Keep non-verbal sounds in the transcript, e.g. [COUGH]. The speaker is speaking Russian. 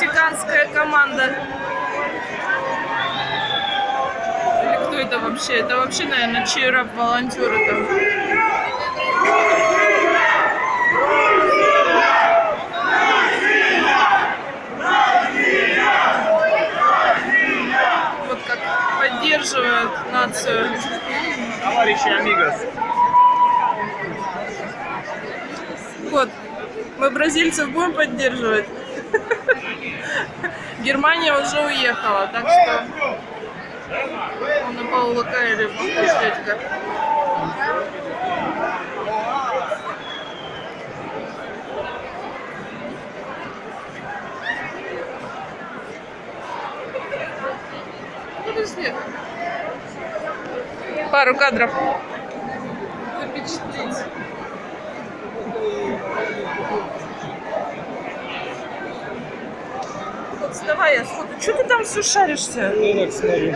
мексиканская команда. Или кто это вообще? Это вообще, наверное, чирап волонтеры там. Вот как поддерживают нацию. Товарищи Амигос. Вот, мы бразильцев будем поддерживать. [LAUGHS] Германия уже уехала, так что он на Паула Кайли дядька. Подожди. Пару кадров. Запечатлеть. Давай я сфото. Что ты там все шаришься? Ну так смотрю.